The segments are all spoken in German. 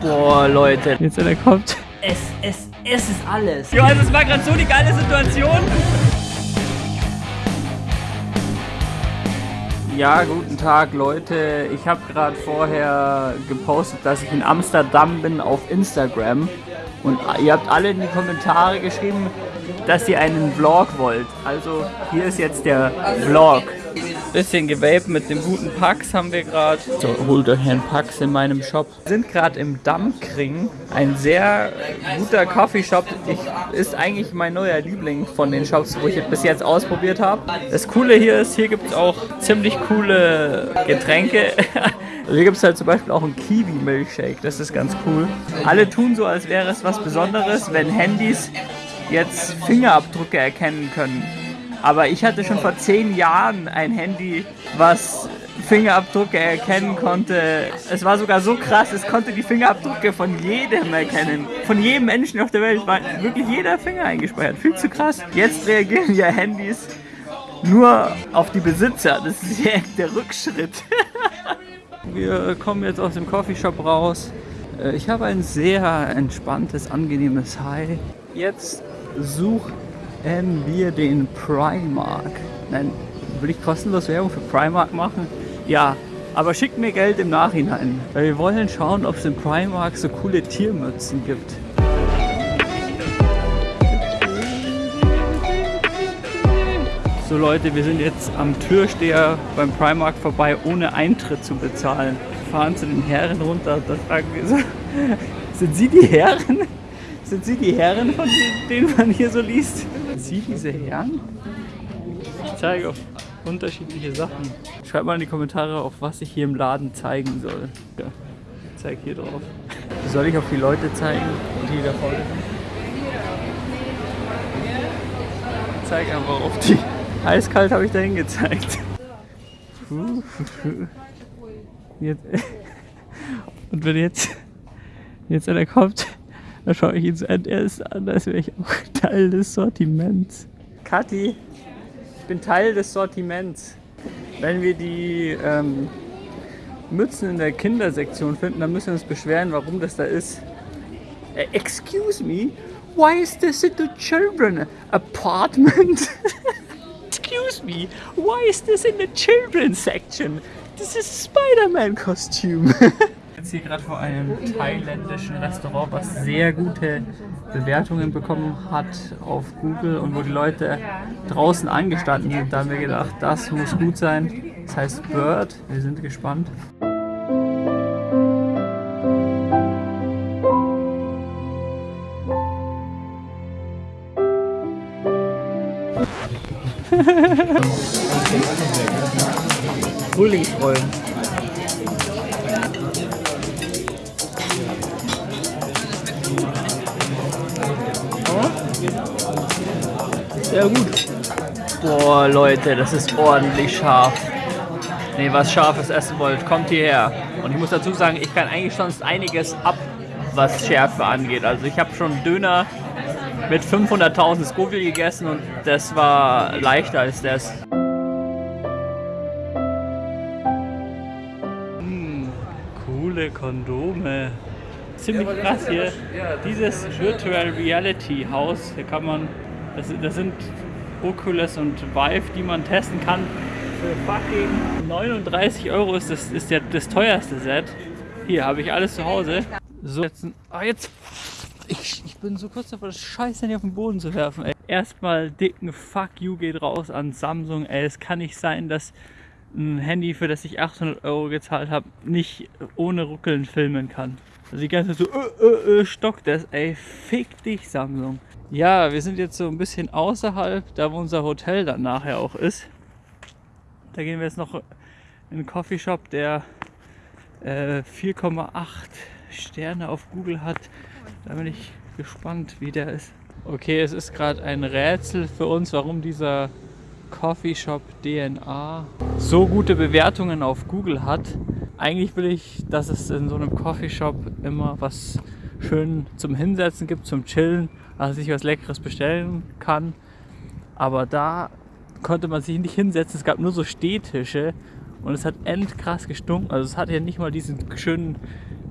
Boah, Leute. Jetzt, wenn er kommt. Es, es, es ist alles. Johannes, das war gerade so die geile Situation. Ja, guten Tag, Leute. Ich habe gerade vorher gepostet, dass ich in Amsterdam bin auf Instagram. Und ihr habt alle in die Kommentare geschrieben, dass ihr einen Vlog wollt. Also hier ist jetzt der Vlog. Bisschen gewaped mit dem guten Pax haben wir gerade. So, holt euch einen Pax in meinem Shop. Wir sind gerade im Dammkring. Ein sehr guter Coffeeshop. Ich, ist eigentlich mein neuer Liebling von den Shops, wo ich bis jetzt ausprobiert habe. Das Coole hier ist, hier gibt es auch ziemlich coole Getränke. Hier gibt es halt zum Beispiel auch einen Kiwi-Milkshake. Das ist ganz cool. Alle tun so, als wäre es was Besonderes, wenn Handys jetzt Fingerabdrücke erkennen können. Aber ich hatte schon vor zehn Jahren ein Handy, was Fingerabdrücke erkennen konnte. Es war sogar so krass, es konnte die Fingerabdrücke von jedem erkennen. Von jedem Menschen auf der Welt war wirklich jeder Finger eingespeichert. Viel zu krass. Jetzt reagieren ja Handys nur auf die Besitzer. Das ist direkt der Rückschritt. Wir kommen jetzt aus dem Coffeeshop raus. Äh, ich habe ein sehr entspanntes, angenehmes High. Jetzt suche wir den Primark. Nein, will ich kostenlos Werbung für Primark machen? Ja, aber schickt mir Geld im Nachhinein. Weil wir wollen schauen, ob es im Primark so coole Tiermützen gibt. So Leute, wir sind jetzt am Türsteher beim Primark vorbei, ohne Eintritt zu bezahlen. Wir fahren zu den Herren runter, da fragen wir so, sind Sie die Herren? Sind Sie die Herren, von denen man hier so liest? Sie diese Herren? Ich zeige auf unterschiedliche Sachen. Schreibt mal in die Kommentare, auf was ich hier im Laden zeigen soll. Ja, ich zeige hier drauf. Soll ich auf die Leute zeigen, die da vorne? Ich zeige einfach auf die. Eiskalt habe ich dahin gezeigt. Jetzt. Und wenn jetzt, jetzt einer kommt, dann schaue ich ihn so an, er ist an, als wäre ich auch Teil des Sortiments. Kathi, ich bin Teil des Sortiments. Wenn wir die ähm, Mützen in der Kindersektion finden, dann müssen wir uns beschweren, warum das da ist. Uh, excuse me, why is this in the children apartment? excuse me, why is this in the children's section? This is Spider-Man costume. jetzt hier gerade vor einem thailändischen Restaurant, was sehr gute Bewertungen bekommen hat auf Google und wo die Leute draußen angestanden sind. Da haben wir gedacht, das muss gut sein. Das heißt Bird. Wir sind gespannt. Bulli-Rollen. Ja gut. Boah, Leute, das ist ordentlich scharf. Ne, was Scharfes essen wollt, kommt hierher. Und ich muss dazu sagen, ich kann eigentlich sonst einiges ab, was Schärfe angeht. Also ich habe schon Döner mit 500.000 Scoville gegessen und das war leichter als das. Hm, coole Kondome. Ziemlich krass hier. Dieses Virtual Reality Haus, hier kann man das, das sind Oculus und Vive, die man testen kann. Für fucking 39 Euro ist das, ist der, das teuerste Set. Hier habe ich alles zu Hause. So, jetzt, ah, jetzt ich, ich, bin so kurz davor, das Scheiß Handy auf den Boden zu werfen. Ey. Erstmal dicken Fuck you geht raus an Samsung. Ey, es kann nicht sein, dass ein Handy, für das ich 800 Euro gezahlt habe, nicht ohne Ruckeln filmen kann. Also die ganze Zeit so, äh, äh, äh, stockt das. Ey, fick dich Samsung. Ja, wir sind jetzt so ein bisschen außerhalb, da wo unser Hotel dann nachher auch ist. Da gehen wir jetzt noch in einen Coffeeshop, der äh, 4,8 Sterne auf Google hat. Da bin ich gespannt, wie der ist. Okay, es ist gerade ein Rätsel für uns, warum dieser Coffeeshop DNA so gute Bewertungen auf Google hat. Eigentlich will ich, dass es in so einem Coffeeshop immer was schön zum Hinsetzen gibt, zum Chillen dass ich was Leckeres bestellen kann. Aber da konnte man sich nicht hinsetzen. Es gab nur so Stehtische und es hat endkrass gestunken. Also es hatte ja nicht mal diesen schönen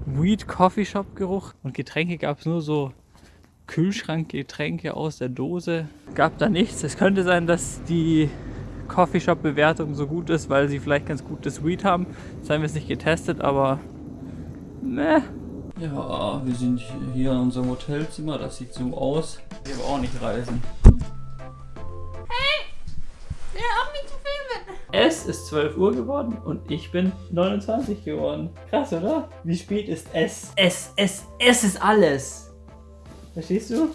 Weed Coffee Shop Geruch und Getränke gab es nur so Kühlschrankgetränke aus der Dose. Gab da nichts. Es könnte sein, dass die Coffeeshop-Bewertung so gut ist, weil sie vielleicht ganz gutes Weed haben. Das haben wir es nicht getestet, aber ne. Ja, wir sind hier in unserem Hotelzimmer. Das sieht so aus. Wir aber auch nicht reisen. Hey! Ja, auch nicht zu filmen! Es ist 12 Uhr geworden und ich bin 29 geworden. Krass, oder? Wie spät ist es? Es, es, es ist alles. Verstehst du?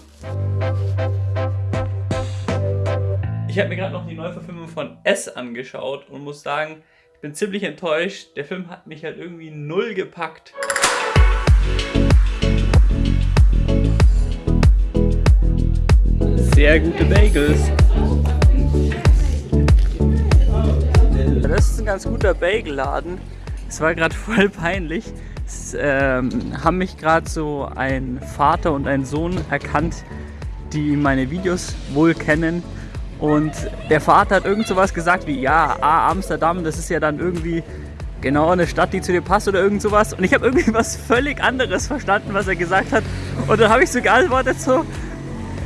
Ich habe mir gerade noch die Neuverfilmung von S angeschaut und muss sagen, ich bin ziemlich enttäuscht. Der Film hat mich halt irgendwie null gepackt. Sehr gute Bagels. Das ist ein ganz guter Bagelladen. Es war gerade voll peinlich. Es ähm, haben mich gerade so ein Vater und ein Sohn erkannt, die meine Videos wohl kennen. Und der Vater hat irgend sowas gesagt wie, ja, ah, Amsterdam, das ist ja dann irgendwie genau eine Stadt, die zu dir passt oder irgend sowas. Und ich habe irgendwie was völlig anderes verstanden, was er gesagt hat. Und dann habe ich so geantwortet so,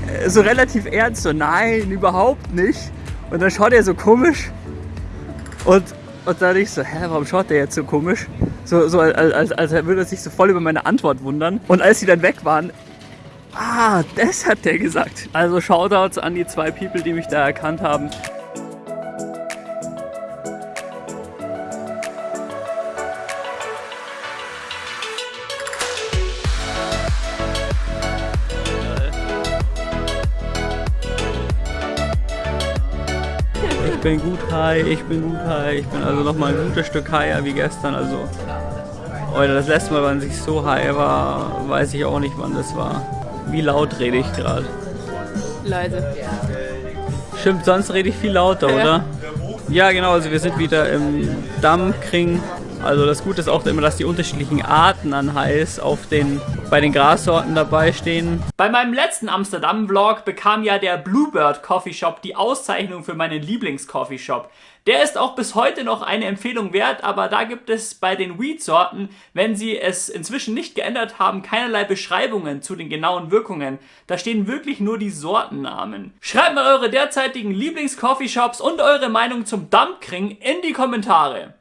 äh, so relativ ernst, so nein, überhaupt nicht. Und dann schaut er so komisch. Und, und dann ich so, hä, warum schaut der jetzt so komisch? So, so als, als, als würde er sich so voll über meine Antwort wundern. Und als sie dann weg waren, ah, das hat der gesagt. Also Shoutouts an die zwei People, die mich da erkannt haben. Bin gut high, ich bin gut high, ich bin also nochmal ein gutes Stück higher wie gestern, also oder das letzte Mal, wann ich so high war, weiß ich auch nicht, wann das war. Wie laut rede ich gerade? Leise. Stimmt, sonst rede ich viel lauter, Ja. oder? Ja, genau, also wir sind wieder im Dammkring. Also das Gute ist auch immer, dass die unterschiedlichen Arten an Heiß auf den, bei den Grassorten dabei stehen. Bei meinem letzten Amsterdam-Vlog bekam ja der Bluebird Coffee Shop die Auszeichnung für meinen Lieblings-Coffee-Shop. Der ist auch bis heute noch eine Empfehlung wert, aber da gibt es bei den Weed-Sorten, wenn sie es inzwischen nicht geändert haben, keinerlei Beschreibungen zu den genauen Wirkungen. Da stehen wirklich nur die Sortennamen. Schreibt mal eure derzeitigen Lieblings-Coffeeshops und eure Meinung zum Dampkring in die Kommentare.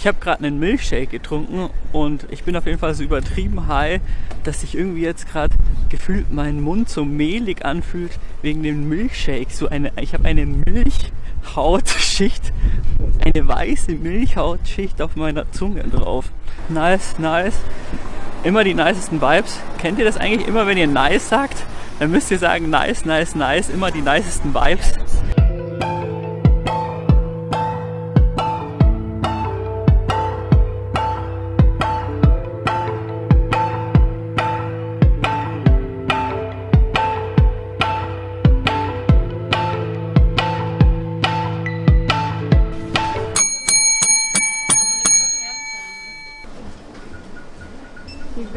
Ich habe gerade einen Milkshake getrunken und ich bin auf jeden Fall so übertrieben high, dass sich irgendwie jetzt gerade gefühlt mein Mund so mehlig anfühlt wegen dem Milkshake. So eine, ich habe eine Milchhautschicht, eine weiße Milchhautschicht auf meiner Zunge drauf. Nice, nice. Immer die nicesten Vibes. Kennt ihr das eigentlich immer, wenn ihr nice sagt? Dann müsst ihr sagen nice, nice, nice. Immer die nicesten Vibes.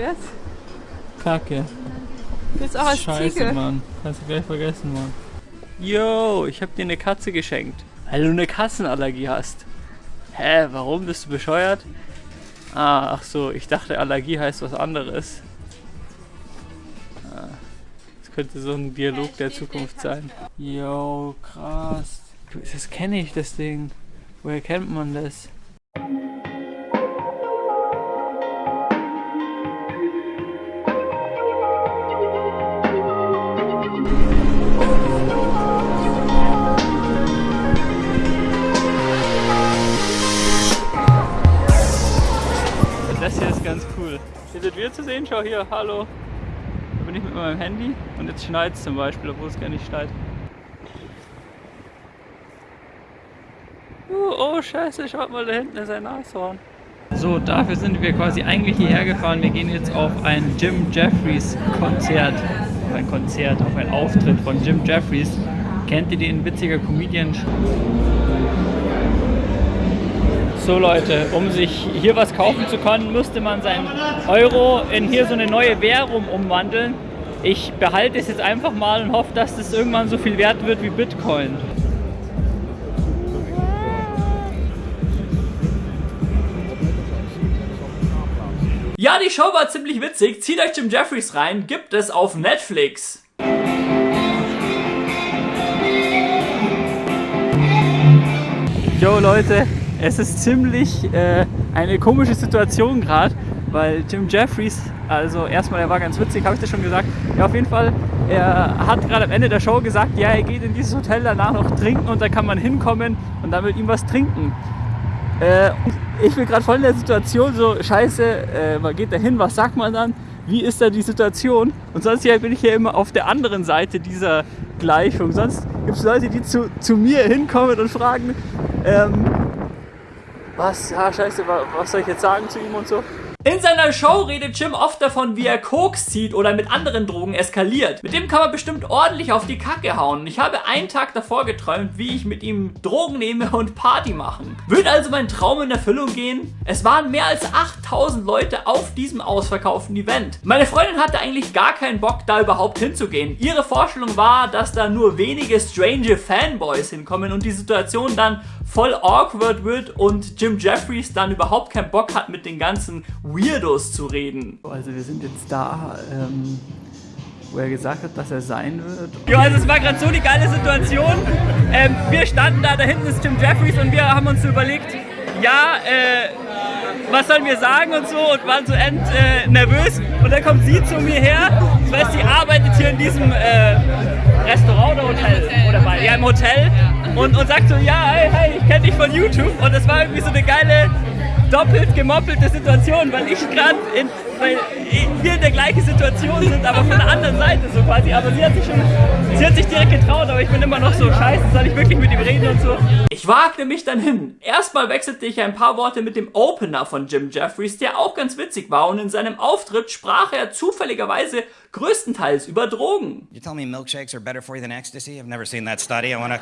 Wär's? Kacke. Jetzt auch als Scheiße, Ziege. Mann. Hast du gleich vergessen, Mann. Yo, ich hab dir eine Katze geschenkt. Weil du eine Katzenallergie hast. Hä, warum? Bist du bescheuert? Ah, ach so, ich dachte Allergie heißt was anderes. Ah, Das könnte so ein Dialog der Zukunft sein. Yo, krass. Du, Das kenne ich, das Ding. Woher kennt man das? Ganz cool. Hier sind wir zu sehen, schau hier, hallo. Da bin ich mit meinem Handy und jetzt schneit es zum Beispiel, obwohl es gar nicht schneit. Oh, oh scheiße, schaut mal, da hinten ist ein Nashorn. So, dafür sind wir quasi eigentlich hierher gefahren. Wir gehen jetzt auf ein Jim Jeffries Konzert. Auf ein Konzert, auf einen Auftritt von Jim Jeffries. Kennt ihr den witziger Comedian? So Leute, um sich hier was kaufen zu können, müsste man seinen Euro in hier so eine neue Währung umwandeln. Ich behalte es jetzt einfach mal und hoffe, dass das irgendwann so viel wert wird wie Bitcoin. Ja, die Show war ziemlich witzig. Zieht euch Jim Jeffries rein. Gibt es auf Netflix. Jo Leute, es ist ziemlich äh, eine komische Situation gerade, weil Jim Jeffries, also erstmal, er war ganz witzig, habe ich das schon gesagt. Ja, auf jeden Fall, er hat gerade am Ende der Show gesagt, ja, er geht in dieses Hotel danach noch trinken und da kann man hinkommen und dann mit ihm was trinken. Äh, ich bin gerade voll in der Situation, so scheiße, äh, man geht da hin, was sagt man dann? Wie ist da die Situation? Und sonst bin ich ja immer auf der anderen Seite dieser Gleichung. Sonst gibt es Leute, die zu, zu mir hinkommen und fragen, ähm, was, ja, scheiße, was soll ich jetzt sagen zu ihm und so? In seiner Show redet Jim oft davon, wie er Koks zieht oder mit anderen Drogen eskaliert. Mit dem kann man bestimmt ordentlich auf die Kacke hauen. Ich habe einen Tag davor geträumt, wie ich mit ihm Drogen nehme und Party machen. Wird also mein Traum in Erfüllung gehen? Es waren mehr als 8000 Leute auf diesem ausverkauften Event. Meine Freundin hatte eigentlich gar keinen Bock, da überhaupt hinzugehen. Ihre Vorstellung war, dass da nur wenige strange Fanboys hinkommen und die Situation dann voll awkward wird und Jim Jeffries dann überhaupt keinen Bock hat, mit den ganzen Weirdos zu reden. Also wir sind jetzt da, ähm, wo er gesagt hat, dass er sein wird. Ja, also es war gerade so die geile Situation. Ähm, wir standen da, da hinten ist Jim Jeffries und wir haben uns so überlegt, ja, äh, was sollen wir sagen und so und waren so end äh, nervös. Und dann kommt sie zu mir her, das heißt, sie arbeitet hier in diesem äh, Restaurant oder Hotel? Oder bei, ja, im Hotel. Und, und sagt so, ja, hey, hey, ich kenne dich von YouTube. Und das war irgendwie so eine geile, doppelt gemoppelte Situation, weil ich gerade in, weil wir in der gleichen Situation sind, aber von der anderen Seite so quasi. Aber sie hat sich schon, sie hat sich direkt getraut, aber ich bin immer noch so, scheiße, soll ich wirklich mit ihm reden und so. Ich wagte mich dann hin. Erstmal wechselte ich ein paar Worte mit dem Opener von Jim Jeffries, der auch ganz witzig war und in seinem Auftritt sprach er zufälligerweise größtenteils über Drogen. You tell me milkshakes are better for you than ecstasy? I've never seen that study. I wanna...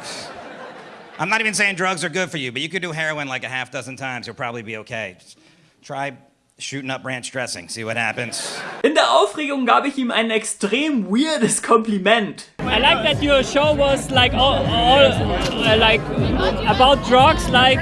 I'm not even saying drugs are good for you, but you could do heroin like a half dozen times. You'll probably be okay. Just try shooting up ranch dressing. See what happens. In der Aufregung gab ich ihm ein extrem weirdes Kompliment. I like that your show was like all, all uh, like about drugs, like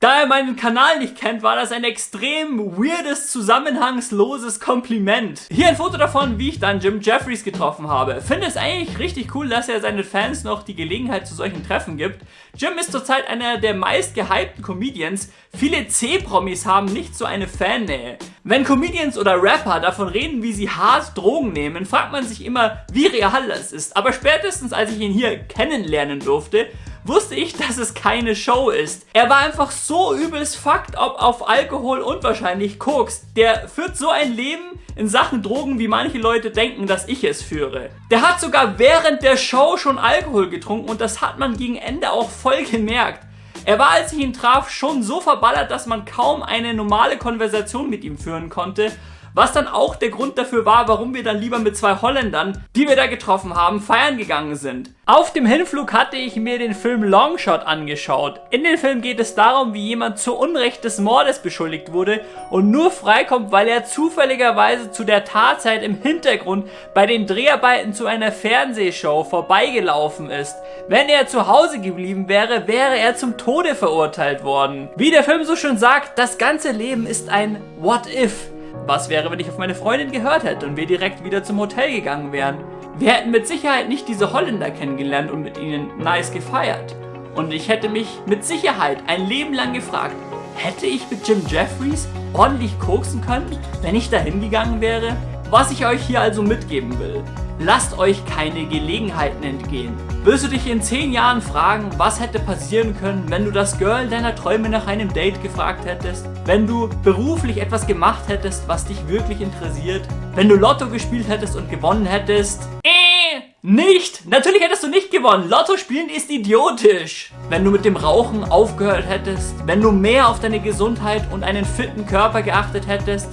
da er meinen Kanal nicht kennt, war das ein extrem weirdes, zusammenhangsloses Kompliment. Hier ein Foto davon, wie ich dann Jim Jeffries getroffen habe. Finde es eigentlich richtig cool, dass er seinen Fans noch die Gelegenheit zu solchen Treffen gibt. Jim ist zurzeit einer der meist gehypten Comedians. Viele C-Promis haben nicht so eine Fannähe. Wenn Comedians oder Rapper davon reden, wie sie hart Drogen nehmen, fragt man sich immer, wie real das ist. Aber spätestens als ich ihn hier kennenlernen durfte, wusste ich, dass es keine Show ist. Er war einfach so übelst fucked up auf Alkohol und wahrscheinlich Koks. Der führt so ein Leben in Sachen Drogen, wie manche Leute denken, dass ich es führe. Der hat sogar während der Show schon Alkohol getrunken und das hat man gegen Ende auch voll gemerkt. Er war, als ich ihn traf, schon so verballert, dass man kaum eine normale Konversation mit ihm führen konnte was dann auch der Grund dafür war, warum wir dann lieber mit zwei Holländern, die wir da getroffen haben, feiern gegangen sind. Auf dem Hinflug hatte ich mir den Film Longshot angeschaut. In dem Film geht es darum, wie jemand zu Unrecht des Mordes beschuldigt wurde und nur freikommt, weil er zufälligerweise zu der Tatzeit im Hintergrund bei den Dreharbeiten zu einer Fernsehshow vorbeigelaufen ist. Wenn er zu Hause geblieben wäre, wäre er zum Tode verurteilt worden. Wie der Film so schön sagt, das ganze Leben ist ein What If. Was wäre, wenn ich auf meine Freundin gehört hätte und wir direkt wieder zum Hotel gegangen wären? Wir hätten mit Sicherheit nicht diese Holländer kennengelernt und mit ihnen nice gefeiert. Und ich hätte mich mit Sicherheit ein Leben lang gefragt, hätte ich mit Jim Jeffries ordentlich koksen können, wenn ich da hingegangen wäre? Was ich euch hier also mitgeben will, lasst euch keine Gelegenheiten entgehen. Wirst du dich in 10 Jahren fragen, was hätte passieren können, wenn du das Girl deiner Träume nach einem Date gefragt hättest? Wenn du beruflich etwas gemacht hättest, was dich wirklich interessiert? Wenn du Lotto gespielt hättest und gewonnen hättest? Äh, nicht! Natürlich hättest du nicht gewonnen. Lotto spielen ist idiotisch. Wenn du mit dem Rauchen aufgehört hättest, wenn du mehr auf deine Gesundheit und einen fitten Körper geachtet hättest,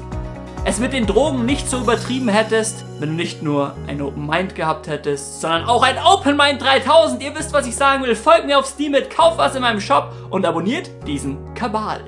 es mit den Drogen nicht so übertrieben hättest, wenn du nicht nur ein Open Mind gehabt hättest, sondern auch ein Open Mind 3000. Ihr wisst, was ich sagen will. Folgt mir auf Steam mit, kauft was in meinem Shop und abonniert diesen Kabal.